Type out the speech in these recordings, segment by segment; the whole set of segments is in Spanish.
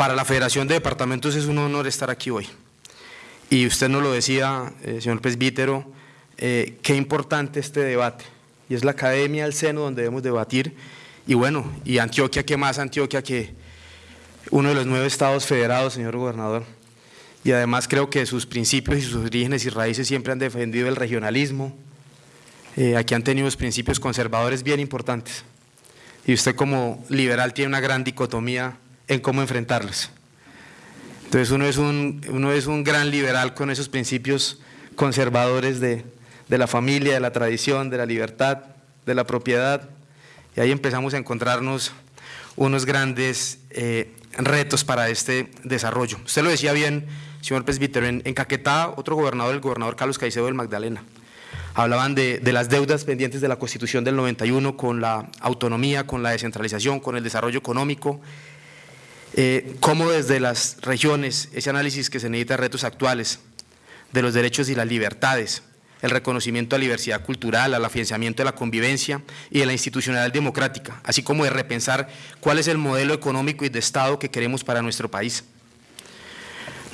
Para la Federación de Departamentos es un honor estar aquí hoy. Y usted nos lo decía, eh, señor presbítero, eh, qué importante este debate. Y es la academia al seno donde debemos debatir. Y bueno, y Antioquia, ¿qué más Antioquia que uno de los nueve estados federados, señor gobernador? Y además creo que sus principios y sus orígenes y raíces siempre han defendido el regionalismo. Eh, aquí han tenido principios conservadores bien importantes. Y usted como liberal tiene una gran dicotomía en cómo enfrentarlos. Entonces uno es un, uno es un gran liberal con esos principios conservadores de, la familia, de la tradición, de la libertad, de la propiedad, y ahí empezamos a encontrarnos unos grandes eh, retos para este desarrollo. Usted lo decía bien, señor presbítero, en, Caquetá, otro gobernador, el gobernador Carlos Caicedo del Magdalena, hablaban de, de, las deudas pendientes de la Constitución del 91 con la autonomía, con la descentralización, con el desarrollo económico, eh, cómo desde las regiones, ese análisis que se necesita retos actuales, de los derechos y las libertades, el reconocimiento a la diversidad cultural, al afianzamiento de la convivencia y de la institucionalidad democrática, así como de repensar cuál es el modelo económico y de Estado que queremos para nuestro país.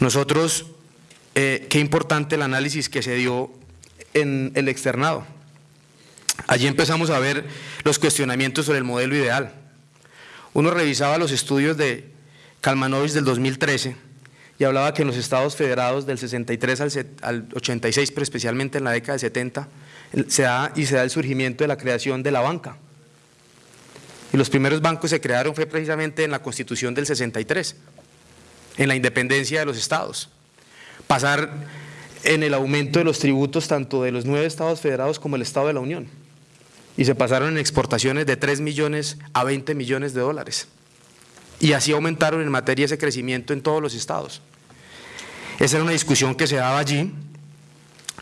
Nosotros, eh, qué importante el análisis que se dio en el externado. Allí empezamos a ver los cuestionamientos sobre el modelo ideal. Uno revisaba los estudios de Kalmanovich del 2013 y hablaba que en los estados federados del 63 al, 86, pero especialmente en la década del 70, se da y se da el surgimiento de la creación de la banca. Y los primeros bancos se crearon fue precisamente en la Constitución del 63, en la independencia de los estados. Pasar en el aumento de los tributos tanto de los nueve estados federados como el Estado de la Unión. Y se pasaron en exportaciones de 3 millones a 20 millones de dólares y así aumentaron en materia ese crecimiento en todos los estados. Esa era una discusión que se daba allí,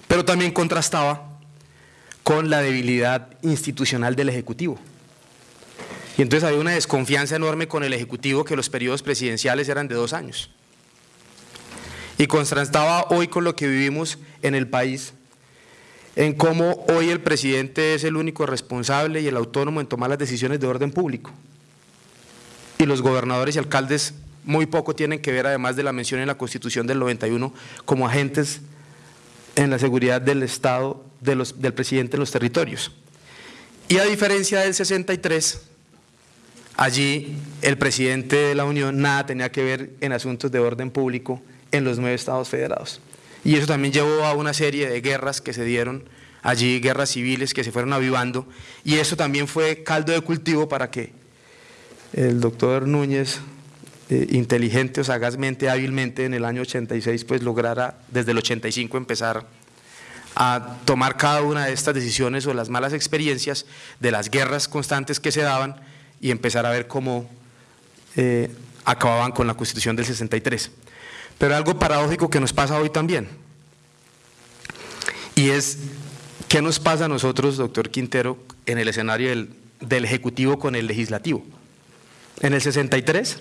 pero también contrastaba con la debilidad institucional del Ejecutivo. Y entonces había una desconfianza enorme con el Ejecutivo que los periodos presidenciales eran de dos años. Y contrastaba hoy con lo que vivimos en el país, en cómo hoy el presidente es el único responsable y el autónomo en tomar las decisiones de orden público y los gobernadores y alcaldes muy poco tienen que ver, además de la mención en la Constitución del 91, como agentes en la seguridad del Estado, de los, del presidente en los territorios. Y a diferencia del 63, allí el presidente de la Unión nada tenía que ver en asuntos de orden público en los nueve estados federados. Y eso también llevó a una serie de guerras que se dieron allí, guerras civiles que se fueron avivando, y eso también fue caldo de cultivo para que el doctor Núñez, eh, inteligente o sagazmente, hábilmente, en el año 86, pues lograra desde el 85 empezar a tomar cada una de estas decisiones o las malas experiencias de las guerras constantes que se daban y empezar a ver cómo eh, acababan con la Constitución del 63. Pero algo paradójico que nos pasa hoy también, y es, ¿qué nos pasa a nosotros, doctor Quintero, en el escenario del Ejecutivo con el Legislativo? En el 63,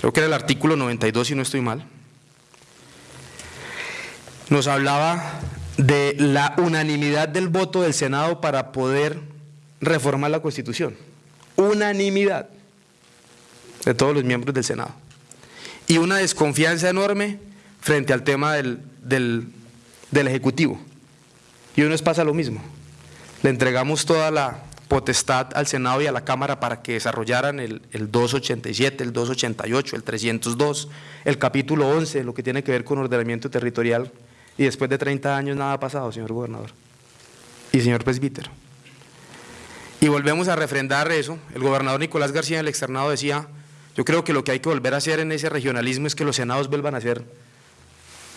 creo que era el artículo 92 si no estoy mal, nos hablaba de la unanimidad del voto del Senado para poder reformar la Constitución. Unanimidad de todos los miembros del Senado. Y una desconfianza enorme frente al tema del, del, Ejecutivo. Y uno nos pasa lo mismo. Le entregamos toda la potestad al Senado y a la Cámara para que desarrollaran el, 287, el 288, el 302, el capítulo 11, lo que tiene que ver con ordenamiento territorial, y después de 30 años nada ha pasado, señor gobernador. Y señor presbítero. Y volvemos a refrendar eso, el gobernador Nicolás García en el externado decía, yo creo que lo que hay que volver a hacer en ese regionalismo es que los senados vuelvan a ser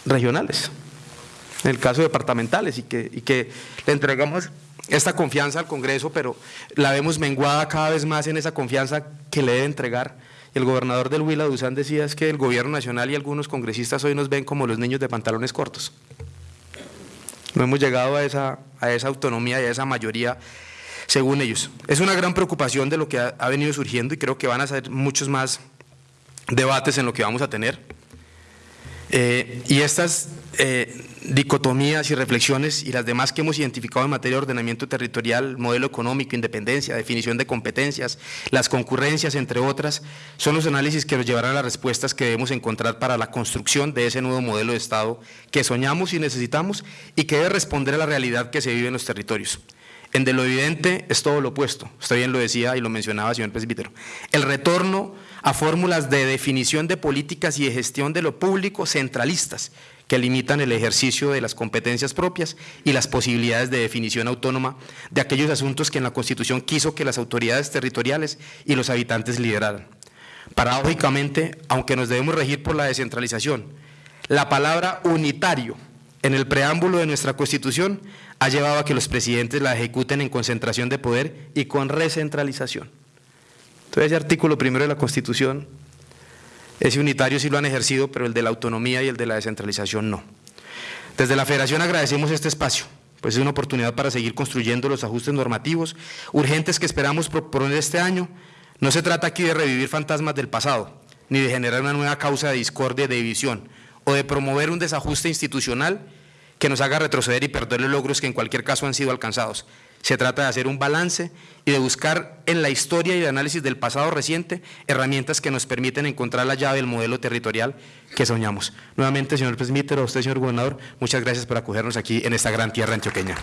regionales, en el caso departamentales, y que, y que le entregamos esta confianza al Congreso, pero la vemos menguada cada vez más en esa confianza que le debe entregar. El gobernador del Huila, Duzán, decía es que el gobierno nacional y algunos congresistas hoy nos ven como los niños de pantalones cortos. No hemos llegado a esa, a esa autonomía y a esa mayoría según ellos. Es una gran preocupación de lo que ha, venido surgiendo y creo que van a ser muchos más debates en lo que vamos a tener. Eh, y estas eh, dicotomías y reflexiones y las demás que hemos identificado en materia de ordenamiento territorial, modelo económico, independencia, definición de competencias, las concurrencias, entre otras, son los análisis que nos llevarán a las respuestas que debemos encontrar para la construcción de ese nuevo modelo de Estado que soñamos y necesitamos y que debe responder a la realidad que se vive en los territorios. En lo evidente es todo lo opuesto, usted bien lo decía y lo mencionaba, señor presbítero. El retorno a fórmulas de definición de políticas y de gestión de lo público centralistas, que limitan el ejercicio de las competencias propias y las posibilidades de definición autónoma de aquellos asuntos que en la Constitución quiso que las autoridades territoriales y los habitantes lideraran. Paradójicamente, aunque nos debemos regir por la descentralización, la palabra unitario en el preámbulo de nuestra Constitución ha llevado a que los presidentes la ejecuten en concentración de poder y con recentralización. Entonces, ese artículo primero de la Constitución ese unitario sí lo han ejercido, pero el de la autonomía y el de la descentralización no. Desde la Federación agradecemos este espacio, pues es una oportunidad para seguir construyendo los ajustes normativos urgentes que esperamos proponer este año. No se trata aquí de revivir fantasmas del pasado, ni de generar una nueva causa de discordia y de división, o de promover un desajuste institucional que nos haga retroceder y perder los logros que en cualquier caso han sido alcanzados. Se trata de hacer un balance y de buscar en la historia y el análisis del pasado reciente herramientas que nos permiten encontrar la llave del modelo territorial que soñamos. Nuevamente, señor presbítero, a usted, señor gobernador, muchas gracias por acogernos aquí en esta gran tierra antioqueña.